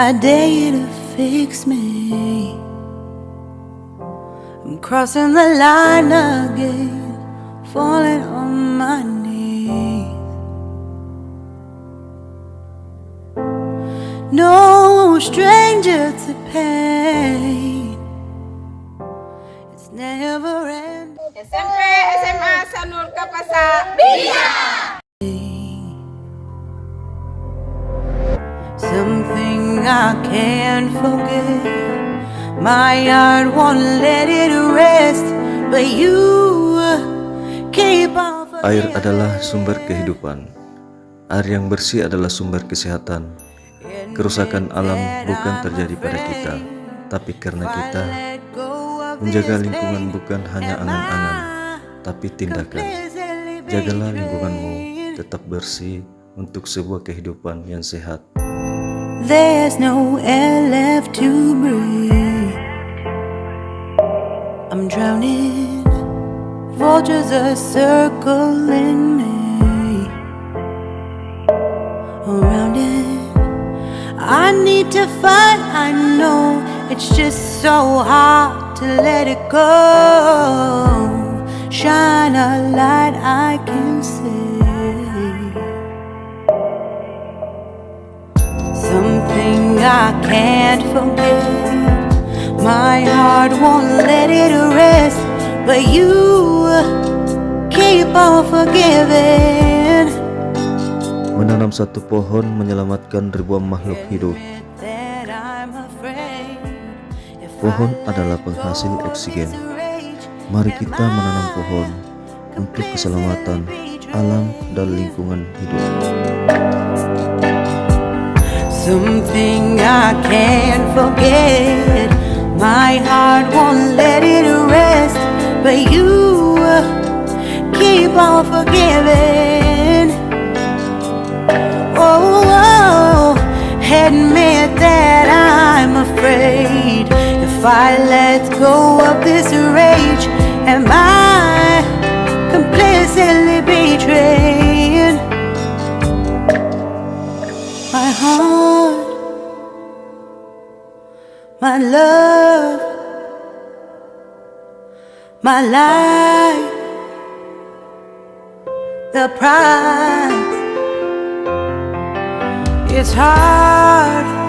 I dare you to fix me. I'm crossing the line again, falling on my knees. No stranger to pain. It's never ending. Can't forget. My heart won't let it rest, but you keep on. Air adalah sumber kehidupan. Air yang bersih adalah sumber kesehatan. Kerusakan alam bukan terjadi pada kita, tapi karena kita menjaga lingkungan bukan hanya angan-angan, tapi tindakan. Jagalah lingkunganmu tetap bersih untuk sebuah kehidupan yang sehat. There's no air left to breathe. I'm drowning. Vultures are circling me. Around it, I need to fight. I know it's just so hard to let it go. Shine a light I I can't forget. My heart won't let it rest, but you keep on forgiving. Menanam satu pohon menyelamatkan ribuan makhluk hidup. Pohon adalah penghasil oksigen. Mari kita menanam pohon untuk keselamatan alam dan lingkungan hidup. Something I can't forget. My heart won't let it rest, but you keep on forgiving. Oh, oh, admit that I'm afraid. If I let go of this rage, am I my heart, my love, my life, the price? It's hard